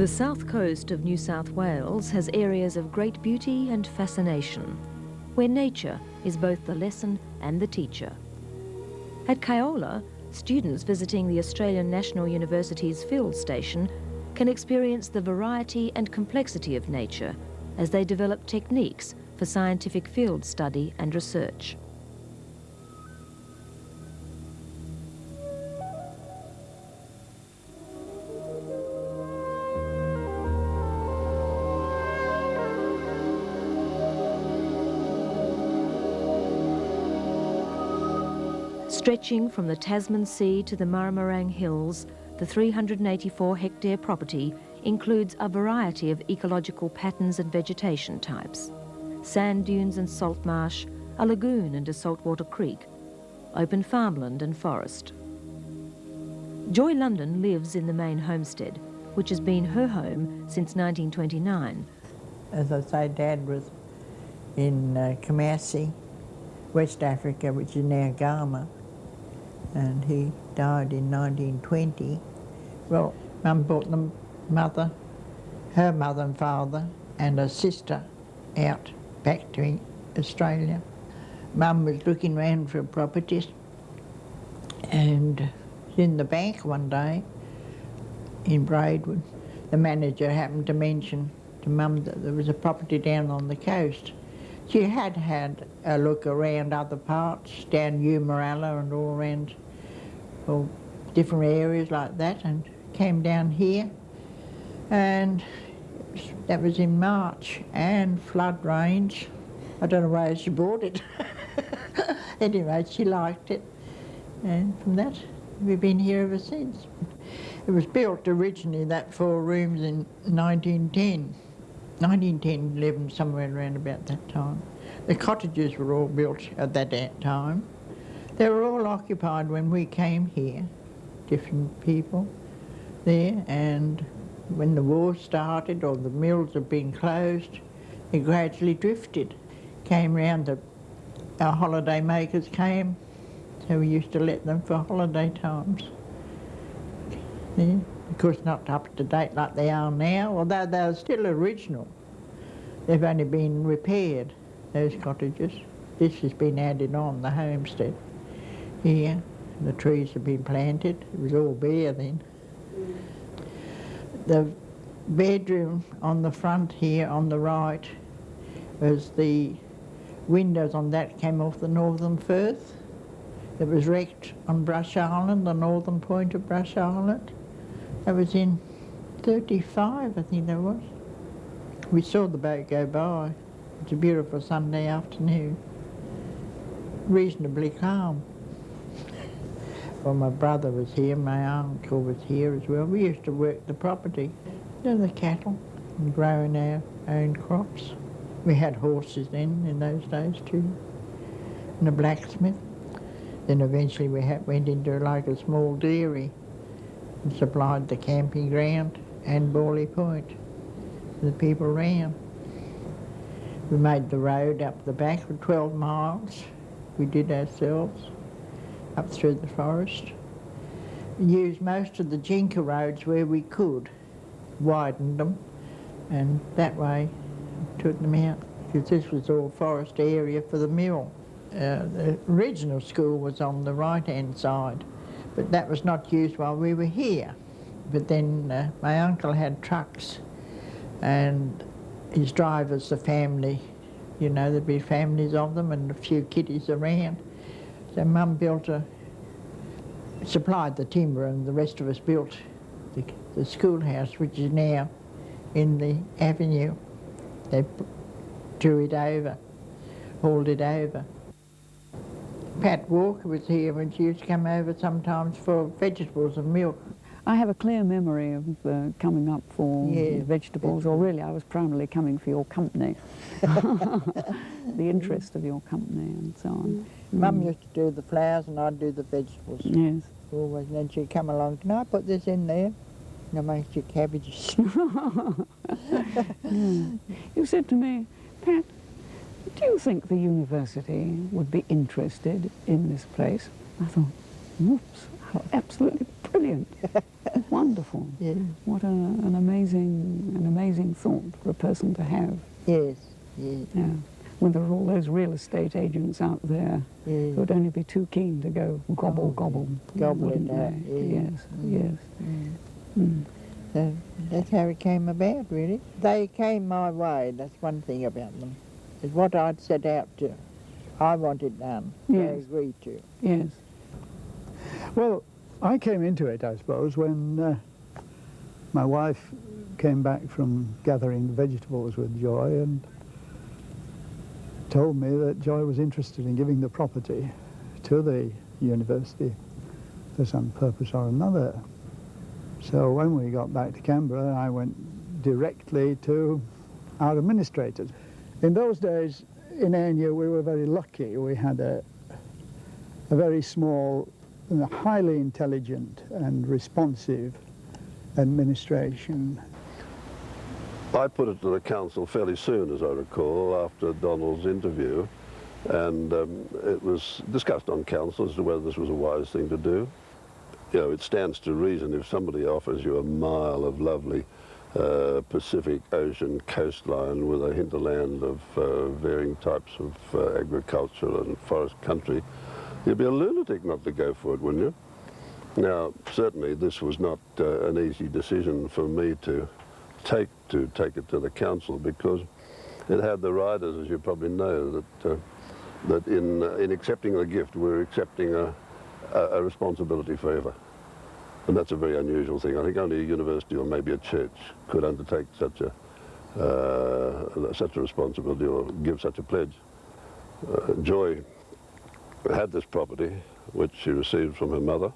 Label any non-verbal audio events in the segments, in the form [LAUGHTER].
The south coast of New South Wales has areas of great beauty and fascination, where nature is both the lesson and the teacher. At Kioloa, students visiting the Australian National University's field station can experience the variety and complexity of nature as they develop techniques for scientific field study and research. Stretching from the Tasman Sea to the Murramarang Hills, the 384 hectare property includes a variety of ecological patterns and vegetation types. Sand dunes and salt marsh, a lagoon and a saltwater creek, open farmland and forest. Joy London lives in the main homestead, which has been her home since 1929. As I say, Dad was in uh, Kumasi, West Africa, which is now Ghana and he died in 1920. Well, Mum brought the mother, her mother and father, and her sister out back to Australia. Mum was looking around for properties and in the bank one day in Braidwood. The manager happened to mention to Mum that there was a property down on the coast. She had had a look around other parts, down Umaralla and all around all different areas like that and came down here and that was in March and flood rains. I don't know why she bought it. [LAUGHS] anyway, she liked it and from that we've been here ever since. It was built originally, that four rooms in 1910. 1910, 11, somewhere around about that time. The cottages were all built at that time. They were all occupied when we came here, different people there, and when the war started or the mills had been closed, it gradually drifted. Came round, the, our holiday makers came, so we used to let them for holiday times. Yeah, of course not up to date like they are now, although they're still original. They've only been repaired, those cottages. This has been added on, the homestead here. The trees have been planted. It was all bare then. The bedroom on the front here on the right was the windows on that came off the northern Firth. It was wrecked on Brush Island, the northern point of Brush Island. That was in 35, I think that was. We saw the boat go by. It's a beautiful Sunday afternoon. Reasonably calm. Well, my brother was here, my uncle was here as well. We used to work the property, you know, the cattle, and growing our own crops. We had horses then, in those days too, and a blacksmith. Then eventually we had, went into like a small dairy and supplied the camping ground and Bawley Point. The people ran. We made the road up the back for 12 miles. We did ourselves up through the forest. Used most of the jinker roads where we could, widened them, and that way took them out, because this was all forest area for the mill. Uh, the original school was on the right-hand side, but that was not used while we were here. But then uh, my uncle had trucks, and his drivers, the family, you know, there'd be families of them and a few kiddies around. So Mum built a, supplied the timber and the rest of us built the, the schoolhouse, which is now in the avenue. They drew it over, hauled it over. Pat Walker was here when she used to come over sometimes for vegetables and milk. I have a clear memory of uh, coming up for yeah, vegetables, or really I was primarily coming for your company, [LAUGHS] the interest of your company and so on. Mm. Mum used to do the flowers and I'd do the vegetables. Yes. Always, and then she'd come along, can I put this in there? And I make your cabbages. [LAUGHS] [LAUGHS] You said to me, Pat, do you think the university would be interested in this place? I thought, whoops, how absolutely brilliant. [LAUGHS] wonderful. Yes. What a, an amazing, an amazing thought for a person to have. Yes, yes, Yeah. When there are all those real estate agents out there yes. who would only be too keen to go gobble, Oh, gobble. Gobble wouldn't they? yeah. Yes, Mm. yes. Mm. So that's how it came about, really. They came my way, that's one thing about them. It's what I'd set out to. I wanted done, Yes. agreed to. Yes. Well, I came into it, I suppose, when uh, my wife came back from gathering vegetables with Joy and told me that Joy was interested in giving the property to the university for some purpose or another. So when we got back to Canberra, I went directly to our administrators. In those days, in ANU, we were very lucky. We had a, a very small, highly intelligent and responsive administration. I put it to the council fairly soon, as I recall, after Donald's interview, and um, it was discussed on council as to whether this was a wise thing to do. You know, it stands to reason if somebody offers you a mile of lovely uh, Pacific Ocean coastline with a hinterland of uh, varying types of uh, agriculture and forest country, you'd be a lunatic not to go for it, wouldn't you? Now, certainly this was not uh, an easy decision for me to take to take it to the council because it had the riders, as you probably know, that uh, that in in accepting the gift, we're accepting a, a, a responsibility forever, and that's a very unusual thing. I think only a university or maybe a church could undertake such a uh, such a responsibility or give such a pledge. Uh, Joy had this property, which she received from her mother,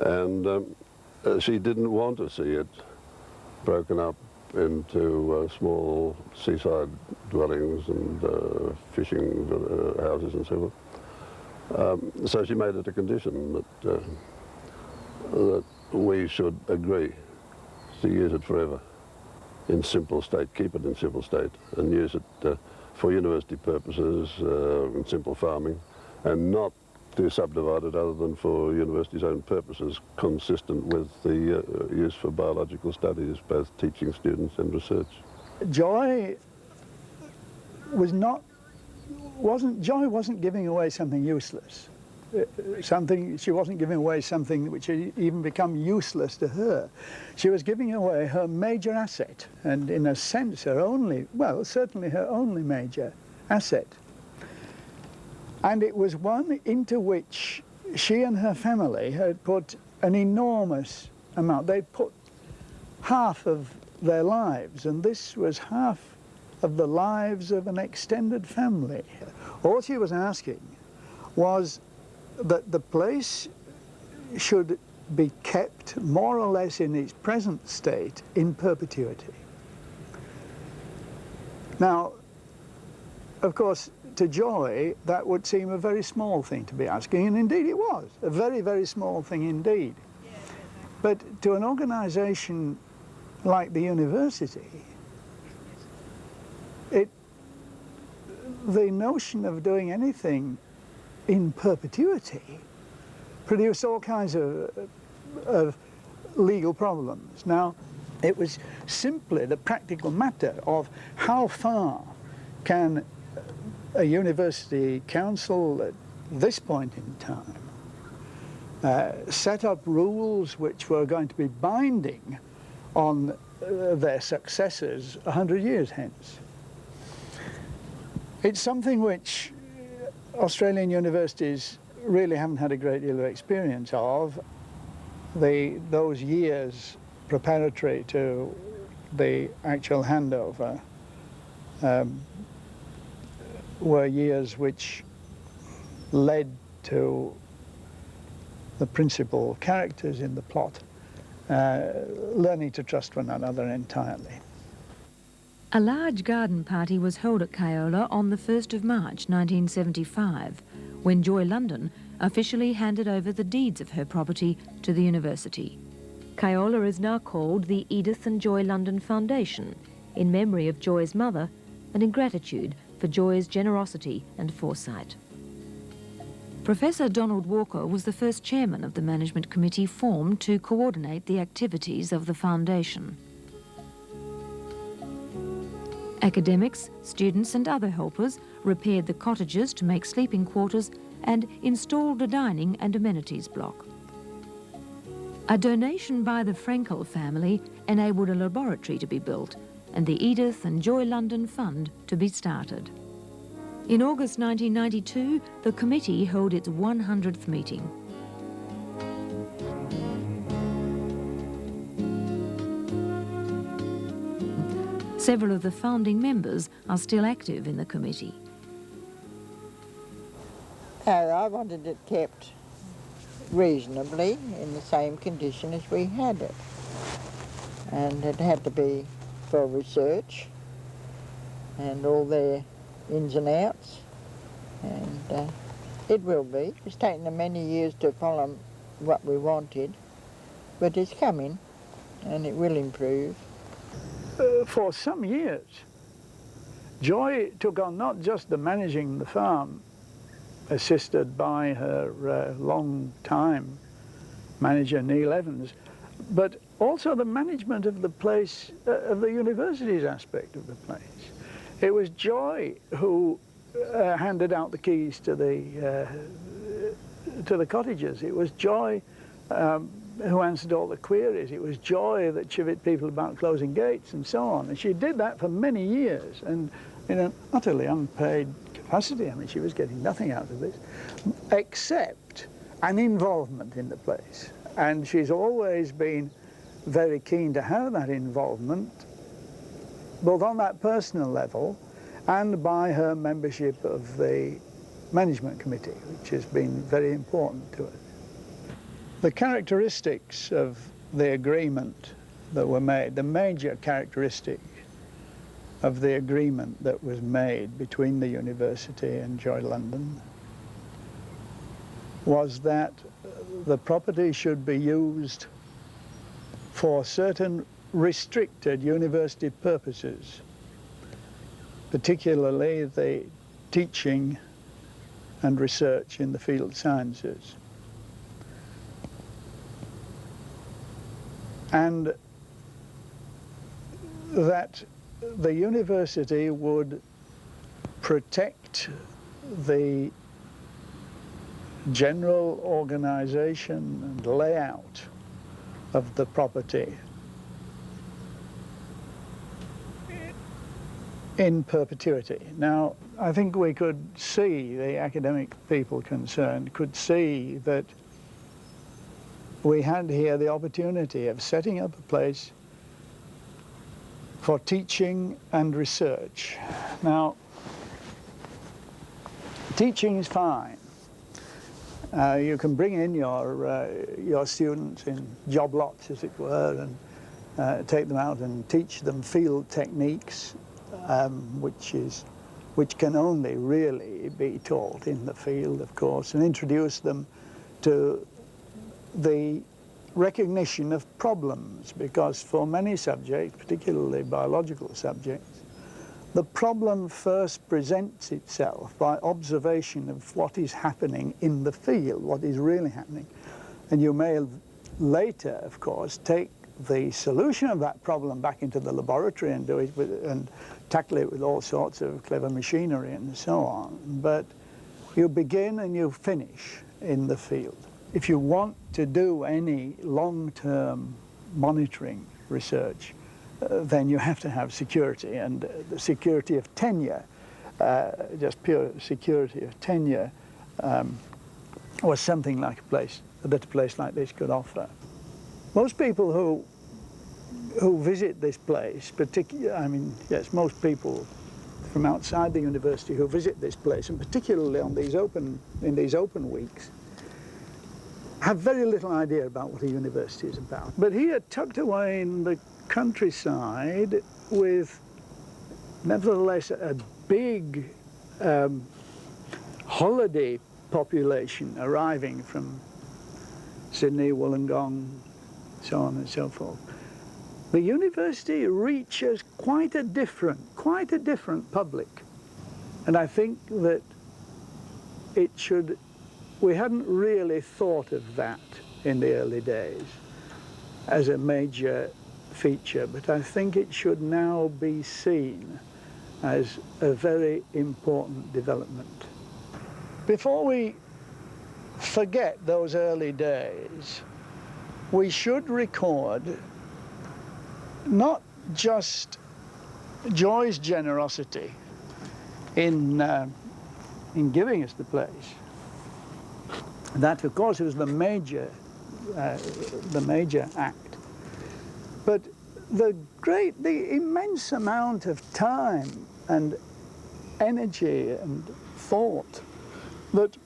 and um, uh, she didn't want to see it broken up into uh, small seaside dwellings and uh, fishing uh, houses and so forth. Um, so she made it a condition that, uh, that we should agree to use it forever in simple state, keep it in simple state and use it uh, for university purposes uh, and simple farming and not to subdivide it other than for university's own purposes, consistent with the uh, use for biological studies, both teaching students and research. Joy was not, wasn't, Joy wasn't giving away something useless. Something, she wasn't giving away something which had even become useless to her. She was giving away her major asset, and in a sense her only, well, certainly her only major asset. And it was one into which she and her family had put an enormous amount. They'd put half of their lives, and this was half of the lives of an extended family. All she was asking was that the place should be kept more or less in its present state in perpetuity. Now, of course, to Joy, that would seem a very small thing to be asking, and indeed it was, a very, very small thing indeed. But to an organisation like the university, it, the notion of doing anything in perpetuity produced all kinds of, of legal problems. Now, it was simply the practical matter of how far can a university council at this point in time uh, set up rules which were going to be binding on uh, their successors a hundred years hence. It's something which Australian universities really haven't had a great deal of experience of. The, those years preparatory to the actual handover um, were years which led to the principal characters in the plot uh, learning to trust one another entirely. A large garden party was held at Kioloa on the 1st of March 1975 when Joy London officially handed over the deeds of her property to the university. Kioloa is now called the Edith and Joy London Foundation in memory of Joy's mother and in gratitude for Joy's generosity and foresight. Professor Donald Walker was the first chairman of the management committee formed to coordinate the activities of the foundation. Academics, students and other helpers repaired the cottages to make sleeping quarters and installed a dining and amenities block. A donation by the Frankel family enabled a laboratory to be built and the Edith and Joy London Fund to be started. In August 1992, the committee held its 100th meeting. Several of the founding members are still active in the committee. I wanted it kept reasonably in the same condition as we had it. And it had to be for research and all their ins and outs. And uh, it will be. It's taken them many years to follow what we wanted, but it's coming and it will improve. Uh, for some years, Joy took on not just the managing the farm, assisted by her uh, long-time manager Neil Evans, but also the management of the place, uh, of the university's aspect of the place. It was Joy who uh, handed out the keys to the uh, to the cottages. It was Joy um, who answered all the queries. It was Joy that chivied people about closing gates and so on. And she did that for many years and in an utterly unpaid capacity. I mean, she was getting nothing out of this except an involvement in the place. And she's always been very keen to have that involvement both on that personal level and by her membership of the management committee, which has been very important to us. The characteristics of the agreement that were made, the major characteristic of the agreement that was made between the university and Joy London was that the property should be used for certain restricted university purposes, particularly the teaching and research in the field sciences. And that the university would protect the general organization and layout of the property in perpetuity. Now, I think we could see, the academic people concerned, could see that we had here the opportunity of setting up a place for teaching and research. Now, teaching is fine. Uh, you can bring in your, uh, your students in job lots, as it were, and uh, take them out and teach them field techniques um, which is which can only really be taught in the field, of course, and introduce them to the recognition of problems, because for many subjects, particularly biological subjects, the problem first presents itself by observation of what is happening in the field, what is really happening. And you may later, of course, take the solution of that problem back into the laboratory and do it with, and tackle it with all sorts of clever machinery and so on. But you begin and you finish in the field. If you want to do any long-term monitoring research, uh, then you have to have security and uh, the security of tenure, uh, just pure security of tenure um, was something like a place that a place like this could offer. Most people who who visit this place, particularly, I mean, yes, most people from outside the university who visit this place, and particularly on these open, in these open weeks, have very little idea about what a university is about. But here, tucked away in the countryside, with nevertheless a big um, holiday population arriving from Sydney, Wollongong, so on and so forth. The university reaches quite a different, quite a different public. And I think that it should we hadn't really thought of that in the early days as a major feature, but I think it should now be seen as a very important development. Before we forget those early days, we should record not just Joy's generosity in, uh, in giving us the place. That, of course, was the major, uh, the major act. But the great, the immense amount of time and energy and thought that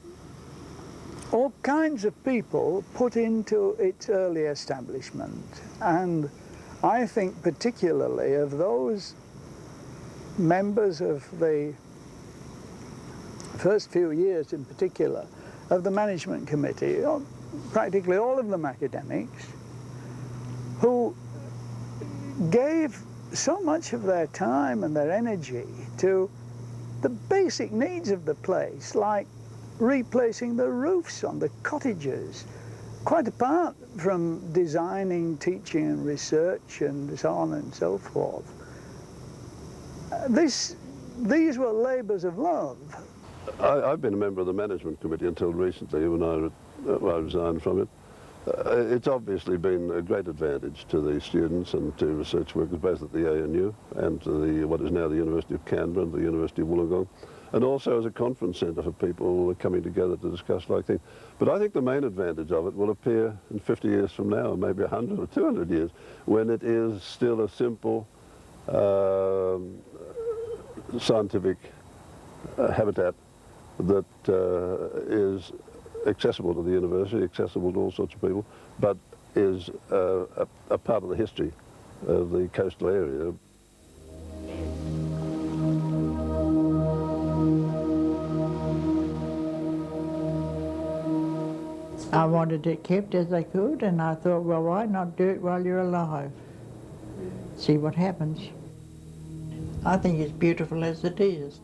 all kinds of people put into its early establishment. And I think particularly of those members of the first few years in particular of the management committee, practically all of them academics, who gave so much of their time and their energy to the basic needs of the place, like replacing the roofs on the cottages, quite apart from designing, teaching and research and so on and so forth. Uh, this, these were labours of love. I, have been a member of the management committee until recently when I, uh, I resigned from it. Uh, it's obviously been a great advantage to the students and to research workers both at the ANU and to the what is now the University of Canberra and the University of Wollongong and also as a conference centre for people coming together to discuss like things. But I think the main advantage of it will appear in 50 years from now, maybe 100 or 200 years, when it is still a simple uh, scientific uh, habitat that uh, is accessible to the university, accessible to all sorts of people, but is uh, a, a part of the history of the coastal area. I wanted it kept as I could, and I thought, well, why not do it while you're alive? See what happens. I think it's beautiful as it is.